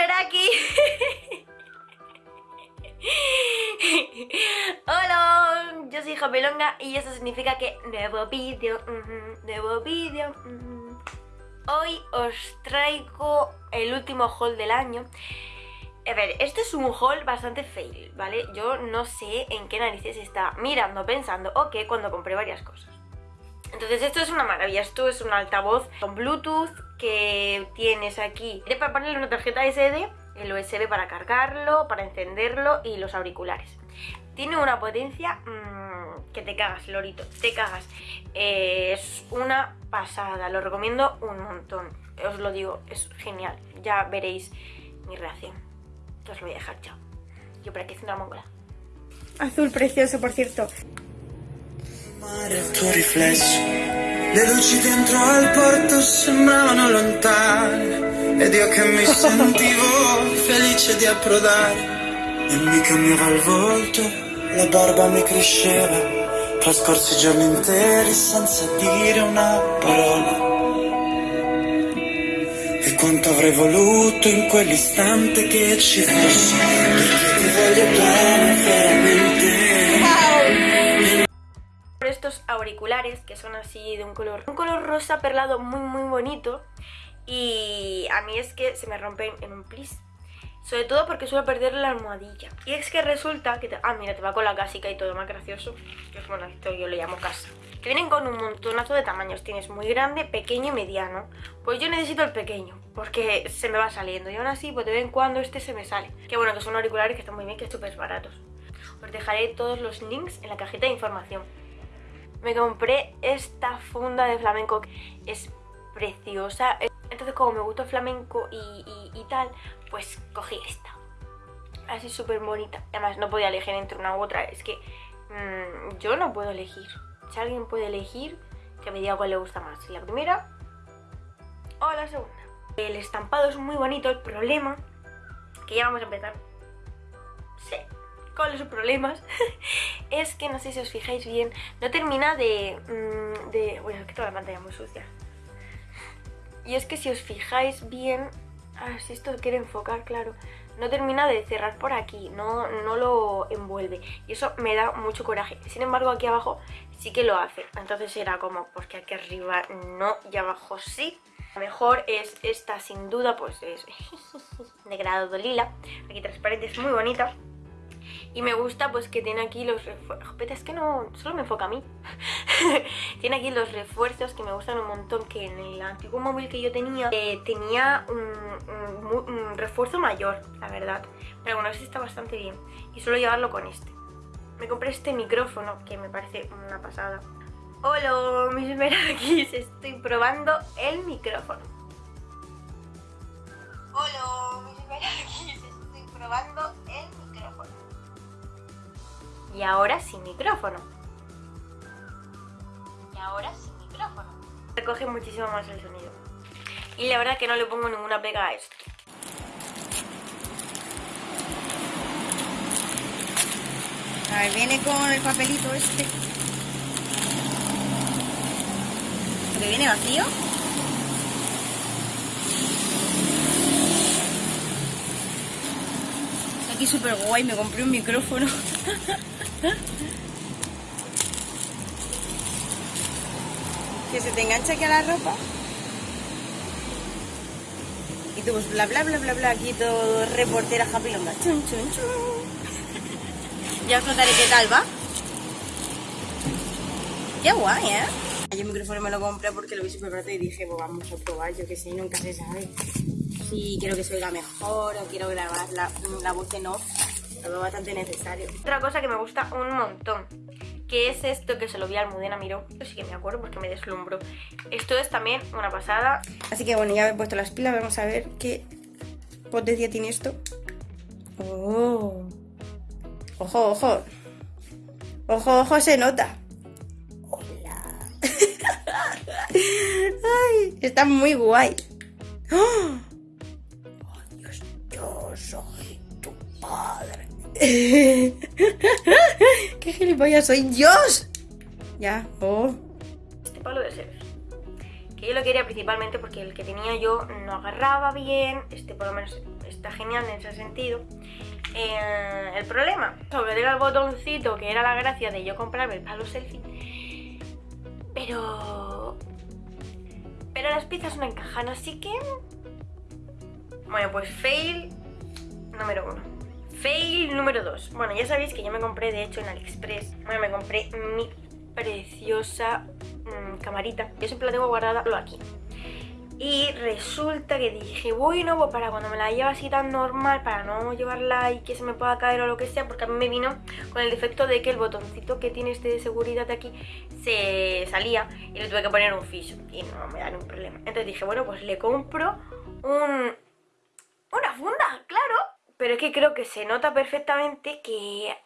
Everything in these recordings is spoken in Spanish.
Veraki. Hola, yo soy Japelonga y eso significa que nuevo vídeo, nuevo vídeo. Hoy os traigo el último haul del año. A ver, este es un haul bastante fail, ¿vale? Yo no sé en qué narices está mirando, pensando, o qué cuando compré varias cosas. Entonces esto es una maravilla, esto es un altavoz con Bluetooth que tienes aquí para ponerle una tarjeta SD, el USB para cargarlo, para encenderlo y los auriculares. Tiene una potencia mmm, que te cagas, lorito, te cagas. Eh, es una pasada, lo recomiendo un montón. Os lo digo, es genial. Ya veréis mi reacción. Os lo voy a dejar, chao. Yo por aquí haciendo la mongola. Azul precioso, por cierto. Mare il tuo riflesso, le luci dentro al porto sembravano lontane. Ed io che mi sentivo felice di approdare. E mi cambiava il volto, la barba mi cresceva, trascorsi giorni interi senza dire una parola. E quanto avrei voluto in quell'istante che ci fossi, auriculares que son así de un color un color rosa perlado muy muy bonito. Y a mí es que se me rompen en un plis. Sobre todo porque suelo perder la almohadilla. Y es que resulta que te, ah mira te va con la casica y todo más gracioso es bueno esto yo le llamo casa. Que vienen con un montonazo de tamaños. Tienes muy grande pequeño y mediano. Pues yo necesito el pequeño porque se me va saliendo. Y aún así pues de vez en cuando este se me sale. Que bueno que son auriculares que están muy bien que súper baratos. Os dejaré todos los links en la cajita de información me compré esta funda de flamenco es preciosa. Entonces como me gusta el flamenco y, tal pues cogí esta. Así súper bonita. Además no podía elegir entre una u otra. Es que mmm, yo no puedo elegir. Si alguien puede elegir que me diga cuál le gusta más. La primera o la segunda. El estampado es muy bonito. El problema que ya vamos a empezar. Sí con los problemas es que no sé si os fijáis bien, no termina de... Mm, bueno, es que toda la pantalla muy sucia. Y es que si os fijáis bien... Ah, si esto quiere enfocar, claro. No termina de cerrar por aquí, no, no lo envuelve. Y eso me da mucho coraje. Sin embargo, aquí abajo sí que lo hace. Entonces era como, porque aquí arriba no y abajo sí. La mejor es esta, sin duda, pues es de grado lila. Aquí transparente, es muy bonita. Y me gusta pues que tiene aquí los refuerzos. Es que no, solo me enfoca a mí. tiene aquí los refuerzos que me gustan un montón. Que en el antiguo móvil que yo tenía eh, tenía un, refuerzo mayor, la verdad. Pero bueno, este está bastante bien. Y suelo llevarlo con este. Me compré este micrófono que me parece una pasada. Hola, mis merakis, estoy probando el micrófono. Hola, mis merakis, estoy probando y ahora sin micrófono. Y ahora sin micrófono. Recoge muchísimo más el sonido. Y la verdad que no le pongo ninguna pega a esto. A ver, viene con el papelito este. ¿Que viene vacío? Aquí súper guay, me compré un micrófono. que se te engancha aquí a la ropa. Y tú pues bla bla bla bla bla, aquí todo reportera happy longa. Chun, chun, chun. Ya os contaré qué tal va. Qué guay, ¿eh? Yo el micrófono me lo compré porque lo vi súper barato y dije, pues vamos a probar, yo que sé, nunca se sabe. Si quiero que se oiga mejor o quiero grabar la, la voz en off todo bastante necesario. Otra cosa que me gusta un montón, que es esto que se lo vi al Mudena Miró. Yo sí que me acuerdo porque me deslumbró. Esto es también una pasada. Así que bueno, ya he puesto las pilas, vamos a ver qué potencia tiene esto. ¡Oh! ¡Ojo, ojo! ¡Ojo, ojo! Se nota. ¡Hola! ¡Ay! Está muy guay. ¡Oh! ¡Oh Dios! Yo soy tu padre. ¡Qué gilipollas soy! ¡Dios! Ya, oh. Este palo de ser. Que yo lo quería principalmente porque el que tenía yo no agarraba bien. Este por lo menos está genial en ese sentido. Eh, el problema, sobre el botoncito, que era la gracia de yo comprarme el palo selfie, pero... Pero las piezas no encajan, así que... Bueno, pues fail número uno. Fail número dos. Bueno, ya sabéis que yo me compré, de hecho, en AliExpress, bueno, me compré mi preciosa mm, camarita. Yo siempre la tengo guardada aquí. Y resulta que dije, bueno, pues para cuando me la lleve así tan normal, para no llevarla y que se me pueda caer o lo que sea, porque a mí me vino con el defecto de que el botoncito que tiene este de seguridad de aquí se salía y le tuve que poner un ficho y no me da ningún problema. Entonces dije, bueno, pues le compro un... una funda, claro. Pero es que creo que se nota perfectamente que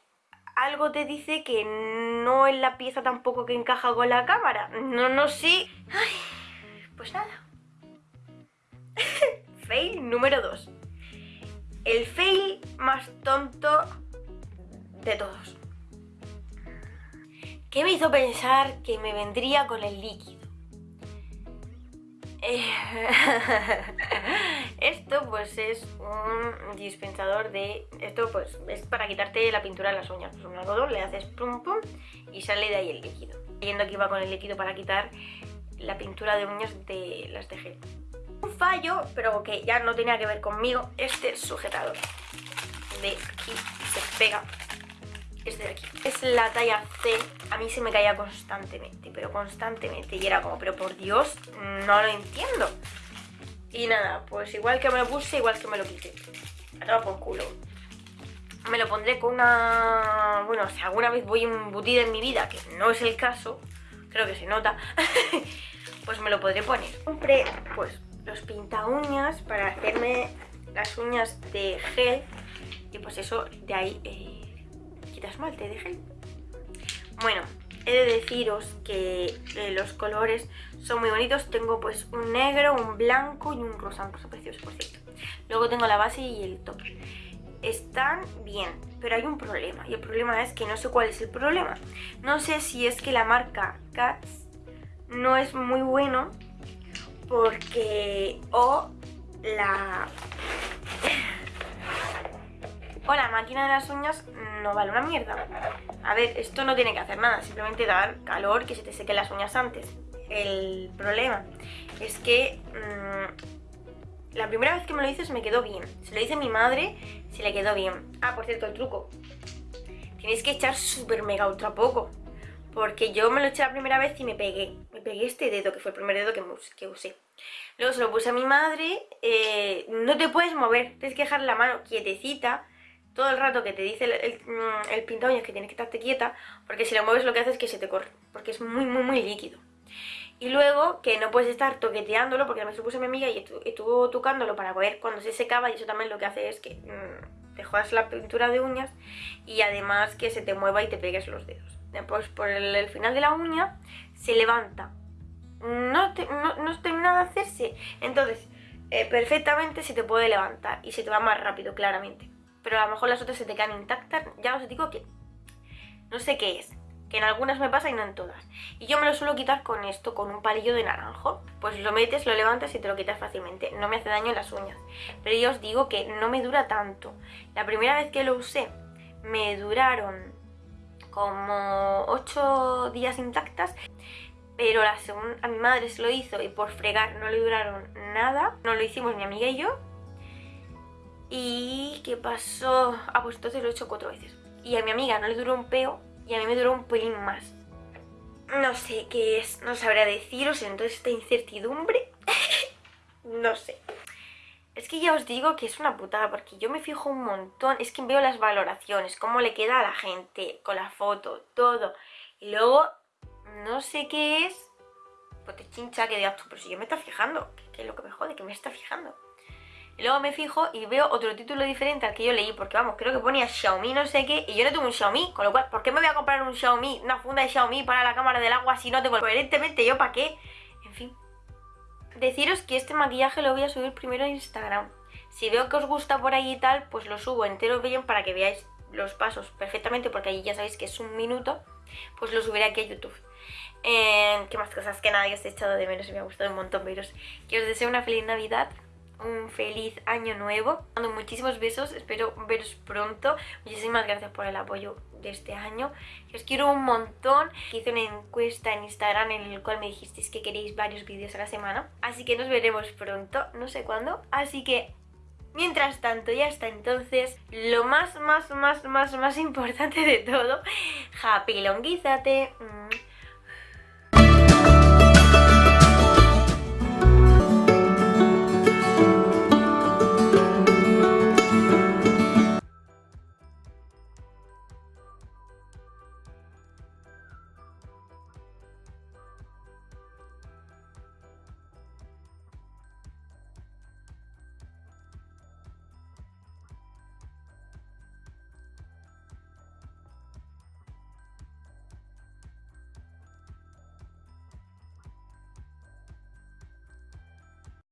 algo te dice que no es la pieza tampoco que encaja con la cámara. No, no sé. Ay, pues nada fail número 2. El fail más tonto de todos. ¿Qué me hizo pensar que me vendría con el líquido? Esto pues es un dispensador de... Esto pues es para quitarte la pintura de las uñas. Pues un algodón, le haces pum pum y sale de ahí el líquido. Viendo que iba con el líquido para quitar la pintura de uñas de las de un fallo, pero que ya no tenía que ver conmigo, este sujetador de aquí se pega este de aquí. Es la talla C, a mí se me caía constantemente, pero constantemente. Y era como, pero por Dios, no lo entiendo. Y nada, pues igual que me lo puse, igual que me lo quité. A por culo. Me lo pondré con una... Bueno, si alguna vez voy embutida en mi vida, que no es el caso, creo que se nota, pues me lo podré poner. Compré, pues, los pinta uñas para hacerme las uñas de gel y pues eso de ahí eh, quita esmalte de gel bueno he de deciros que eh, los colores son muy bonitos. Tengo pues un negro, un blanco y un rosa, un rosa precioso por luego tengo la base y el top. Están bien, pero hay un problema. Y el problema es que no sé cuál es el problema. No sé si es que la marca Cats no es muy bueno porque o la o la máquina de las uñas no vale una mierda. A ver, esto no tiene que hacer nada, simplemente dar calor, que se te sequen las uñas antes. El problema es que mm, la primera vez que me lo hice se me quedó bien. Se lo hice a mi madre, se le quedó bien. Ah, por cierto, el truco. Tienes que echar súper mega ultra poco. Porque yo me lo eché la primera vez y me pegué. Me pegué este dedo, que fue el primer dedo que, usé. Luego se lo puse a mi madre. Eh, no te puedes mover, tienes que dejar la mano quietecita. Todo el rato que te dice el, el, mm, el que tienes que estarte quieta. Porque si lo mueves lo que hace es que se te corre. Porque es muy, muy, muy líquido. Y luego que no puedes estar toqueteándolo, porque me lo puse a mi amiga y estuvo tocándolo para ver cuando se secaba. Y eso también lo que hace es que mm, te jodas la pintura de uñas. Y además que se te mueva y te pegues los dedos pues por el, final de la uña se levanta. No, no, termina de hacerse. Entonces, eh, perfectamente se te puede levantar y se te va más rápido, claramente. Pero a lo mejor las otras se te quedan intactas. Ya os digo que no sé qué es. Que en algunas me pasa y no en todas. Y yo me lo suelo quitar con esto, con un palillo de naranjo. Pues lo metes, lo levantas y te lo quitas fácilmente. No me hace daño en las uñas. Pero yo os digo que no me dura tanto. La primera vez que lo usé, me duraron como 8 días intactas pero la segunda a mi madre se lo hizo y por fregar no le duraron nada. No lo hicimos mi amiga y yo. ¿Y qué pasó? Ah, pues entonces lo he hecho cuatro veces. Y a mi amiga no le duró un peo y a mí me duró un pelín más. No sé qué es, no sabría deciros, entonces esta incertidumbre, no sé. Es que ya os digo que es una putada, porque yo me fijo un montón, es que veo las valoraciones, cómo le queda a la gente, con la foto, todo. Y luego, no sé qué es, pues te chincha que digas tú, pero si yo me está fijando, ¿qué es lo que me jode? Que me está fijando. Y luego me fijo y veo otro título diferente al que yo leí, porque vamos, creo que ponía Xiaomi no sé qué, y yo no tengo un Xiaomi, con lo cual, ¿por qué me voy a comprar un Xiaomi, una funda de Xiaomi para la cámara del agua si no tengo coherentemente yo para qué? En fin, Deciros que este maquillaje lo voy a subir primero a Instagram. Si veo que os gusta por ahí y tal, pues lo subo entero bien para que veáis los pasos perfectamente, porque allí ya sabéis que es un minuto, pues lo subiré aquí a YouTube. Eh, ¿Qué más cosas? Que nadie os he echado de menos y me ha gustado un montón veros. Que os deseo una feliz Navidad un feliz año nuevo. Mando muchísimos besos, espero veros pronto. Muchísimas gracias por el apoyo de este año. Os quiero un montón. Hice una encuesta en Instagram en el cual me dijisteis que queréis varios vídeos a la semana. Así que nos veremos pronto, no sé cuándo. Así que Mientras tanto, y hasta entonces, lo más, más, más, más, más importante de todo, happy longuízate.